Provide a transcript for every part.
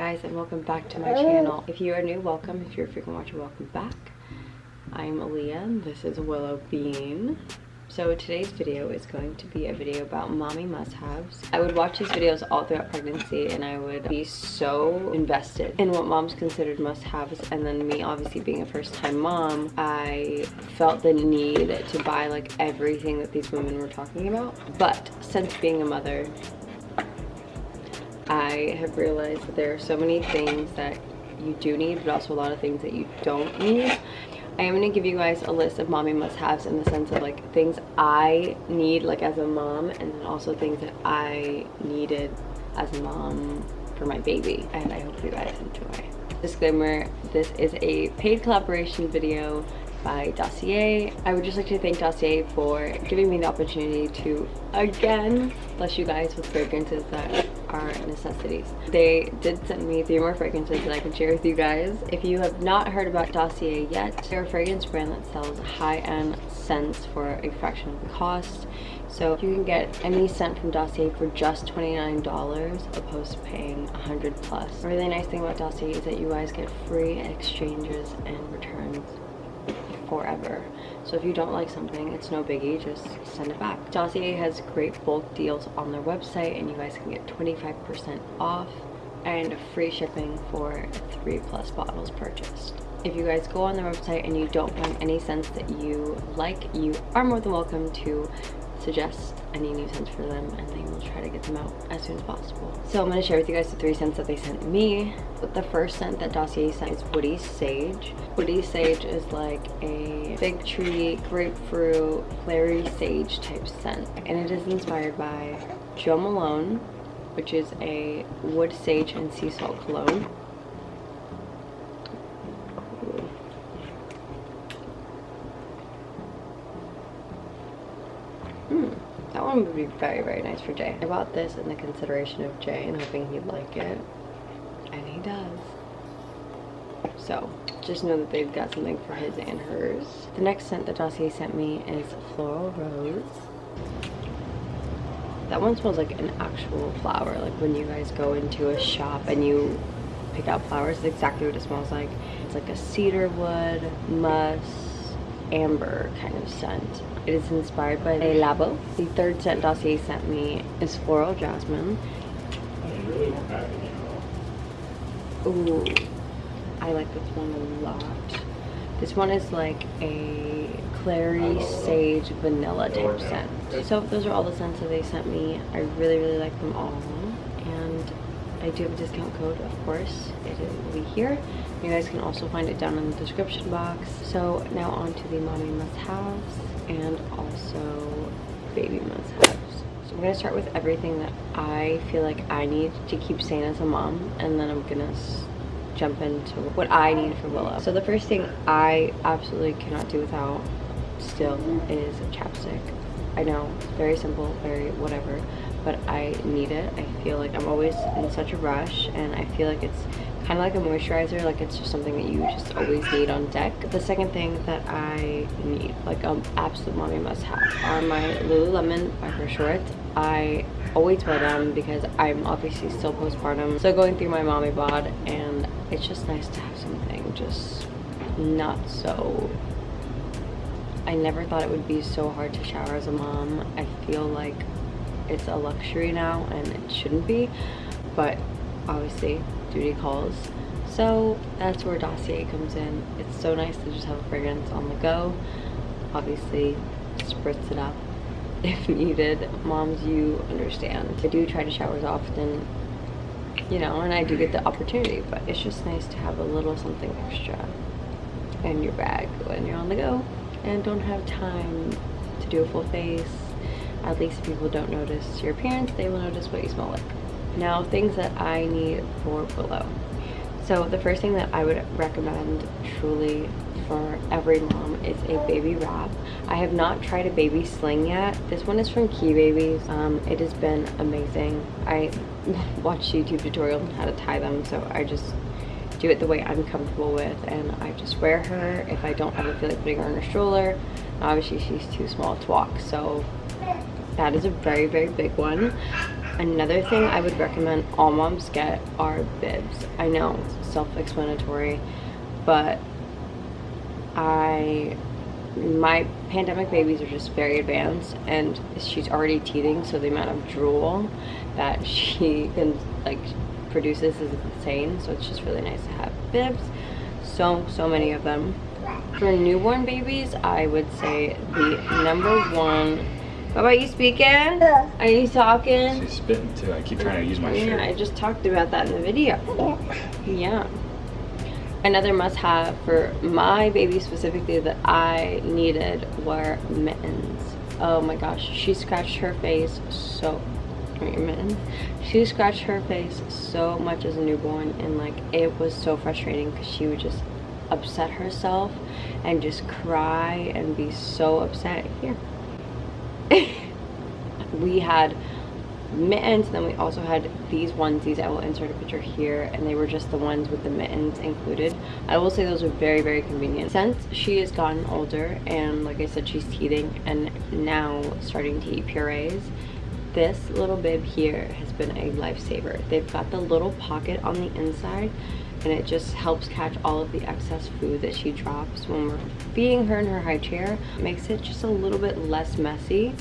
guys and welcome back to my channel. If you are new, welcome. If you're a frequent watcher, welcome back. I'm Aaliyah and this is Willow Bean. So today's video is going to be a video about mommy must-haves. I would watch these videos all throughout pregnancy and I would be so invested in what moms considered must-haves and then me obviously being a first-time mom, I felt the need to buy like everything that these women were talking about. But since being a mother, I have realized that there are so many things that you do need but also a lot of things that you don't need I am going to give you guys a list of mommy must-haves in the sense of like things I need like as a mom and then also things that I needed as a mom for my baby and I hope you guys enjoy. Disclaimer, this is a paid collaboration video by Dossier. I would just like to thank Dossier for giving me the opportunity to again bless you guys with fragrances that are necessities. They did send me three more fragrances that I can share with you guys. If you have not heard about Dossier yet, they're a fragrance brand that sells high-end scents for a fraction of the cost. So you can get any scent from Dossier for just $29 opposed to paying 100 plus. A really nice thing about Dossier is that you guys get free exchanges and returns forever. So if you don't like something, it's no biggie, just send it back. Dossier has great bulk deals on their website and you guys can get 25% off and free shipping for three plus bottles purchased. If you guys go on their website and you don't find any scents that you like, you are more than welcome to suggest any new scents for them and they will try to get them out as soon as possible. So I'm going to share with you guys the three scents that they sent me. But the first scent that Dossier sent is Woody Sage. Woody Sage is like a fig tree, grapefruit, clary sage type scent. And it is inspired by Jo Malone, which is a wood sage and sea salt cologne. One would be very, very nice for Jay. I bought this in the consideration of Jay and hoping he'd like it. And he does. So, just know that they've got something for his and hers. The next scent that Dossier sent me is Floral Rose. That one smells like an actual flower. Like when you guys go into a shop and you pick out flowers, it's exactly what it smells like. It's like a cedar wood, musk, amber kind of scent. It is inspired by Le Labo. The third scent Dossier sent me is Floral Jasmine. Ooh, I like this one a lot. This one is like a clary sage vanilla type scent. So those are all the scents that they sent me. I really, really like them all. I do have a discount code, of course. It will be here. You guys can also find it down in the description box. So now on to the mommy must-haves and also baby must-haves. So I'm going to start with everything that I feel like I need to keep sane as a mom and then I'm going to jump into what I need for Willow. So the first thing I absolutely cannot do without still is a chapstick. I know, very simple, very whatever, but I need it. I feel like I'm always in such a rush and I feel like it's kind of like a moisturizer like it's just something that you just always need on deck the second thing that i need like an absolute mommy must have are my lululemon micro shorts i always wear them because i'm obviously still postpartum so going through my mommy bod and it's just nice to have something just not so I never thought it would be so hard to shower as a mom. I feel like it's a luxury now and it shouldn't be, but obviously duty calls. So that's where Dossier comes in. It's so nice to just have a fragrance on the go. Obviously, spritz it up if needed. Moms, you understand. I do try to shower as often, you know, and I do get the opportunity, but it's just nice to have a little something extra in your bag when you're on the go and don't have time to do a full face. At least people don't notice your appearance, they will notice what you smell like. Now, things that I need for Willow. So the first thing that I would recommend truly for every mom is a baby wrap. I have not tried a baby sling yet. This one is from KeaBabies. Um, it has been amazing. I watched YouTube tutorials on how to tie them, so I just do it the way I'm comfortable with and I just wear her if I don't ever feel like putting her in a stroller. Obviously she's too small to walk, so that is a very, very big one. Another thing I would recommend all moms get are bibs. I know, self-explanatory, but I my pandemic babies are just very advanced and she's already teething so the amount of drool that she can like produces is insane. So it's just really nice to have bibs. So so many of them. For newborn babies i would say the number one about you speaking? Are you talking? She's spitting too. I keep trying to use my yeah, shirt. I just talked about that in the video. Yeah. Another must-have for my baby specifically that I needed were mittens. Oh my gosh, she scratched her face so mittens. She scratched her face so much as a newborn and like it was so frustrating because she would just upset herself and just cry and be so upset. Here. we had mittens then we also had these onesies. I will insert a picture here and they were just the ones with the mittens included. I will say those are very very convenient. Since she has gotten older and like i said she's teething and now starting to eat purees this little bib here has been a lifesaver. They've got the little pocket on the inside and it just helps catch all of the excess food that she drops when we're feeding her in her high chair it makes it just a little bit less messy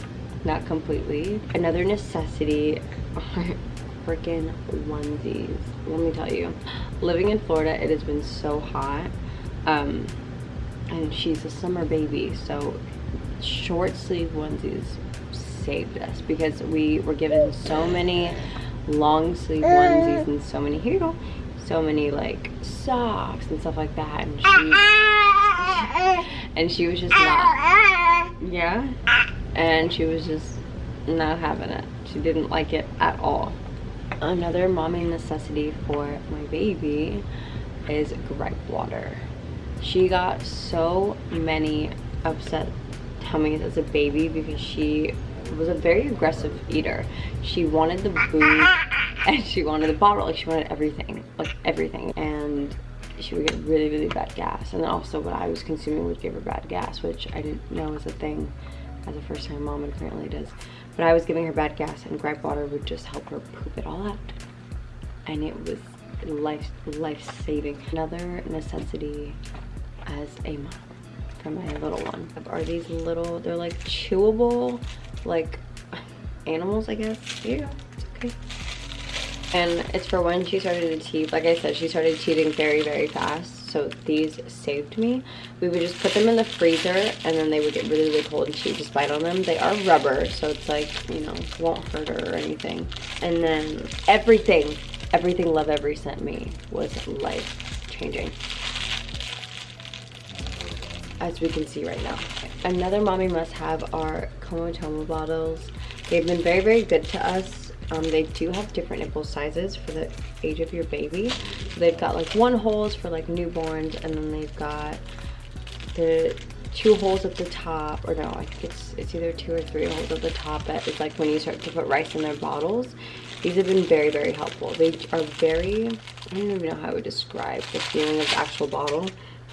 not completely. Another necessity are freaking onesies. Let me tell you, living in Florida, it has been so hot. Um, and she's a summer baby, so short sleeve onesies saved us because we were given so many long sleeve onesies and so many, here you go, so many like socks and stuff like that. And ah, she, ah, ah. and she was just not, yeah? and she was just not having it. She didn't like it at all. Another mommy necessity for my baby is gripe water. She got so many upset tummies as a baby because she was a very aggressive eater. She wanted the booze and she wanted the bottle. Like she wanted everything, like everything. And she would get really, really bad gas. And then also what I was consuming would give her bad gas, which I didn't know was a thing as a first time mom and currently does. But I was giving her bad gas and gripe water would just help her poop it all out. And it was life life saving. Another necessity as a mom for my little one are these little, they're like chewable, like animals, I guess. Go, it's okay. And it's for when she started to teeth. Like I said, she started teething very, very fast. So these saved me. We would just put them in the freezer and then they would get really really cold and she would just bite on them. They are rubber so it's like you know won't hurt her or anything. And then everything everything Lovevery sent me was life changing as we can see right now. Another mommy must have are Comotomo bottles. They've been very very good to us um, they do have different nipple sizes for the age of your baby. They've got like one holes for like newborns and then they've got the two holes at the top or no I think it's it's either two or three holes at the top that is like when you start to put rice in their bottles. These have been very very helpful. They are very I don't even know how I would describe the feeling of the actual bottle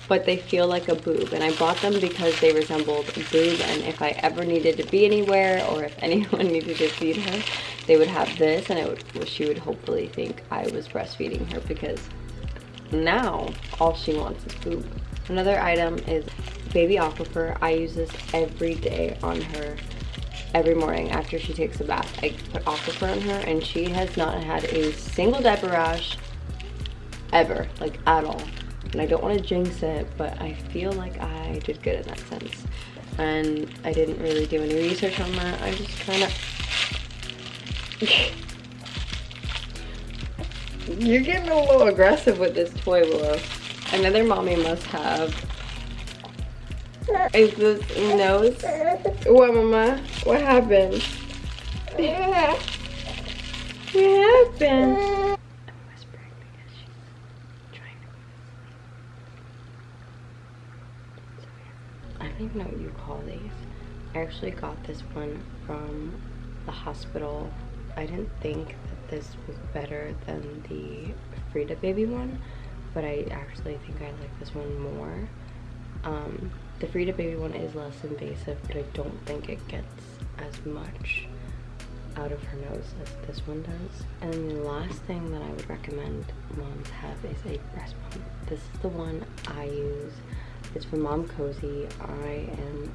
but they feel like a boob and I bought them because they resembled a boob and if I ever needed to be anywhere or if anyone needed to feed her they would have this and would, she would hopefully think I was breastfeeding her because now all she wants is boob. Another item is baby Aquaphor. I use this every day on her every morning after she takes a bath. I put Aquaphor on her and she has not had a single diaper rash ever, like at all and I don't want to jinx it, but I feel like I did good in that sense. And I didn't really do any research on that. I just kind of... You're getting a little aggressive with this toy, Willow. Another mommy must have is this nose. What, Mama? What happened? What happened? don't even know what you call these. I actually got this one from the hospital. I didn't think that this was better than the Frida baby one, but I actually think I like this one more. Um, the Frida baby one is less invasive, but I don't think it gets as much out of her nose as this one does. And the last thing that I would recommend moms have is a breast pump. This is the one I use. It's from Momcozy. I am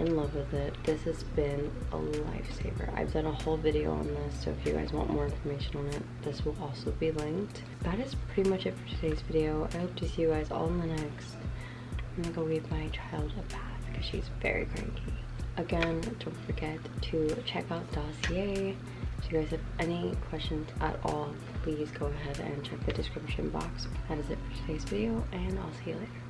in love with it. This has been a lifesaver. I've done a whole video on this, so if you guys want more information on it, this will also be linked. That is pretty much it for today's video. I hope to see you guys all in the next. I'm gonna go give my child a bath because she's very cranky. Again, don't forget to check out Dossier. If you guys have any questions at all, please go ahead and check the description box. That is it for today's video, and I'll see you later.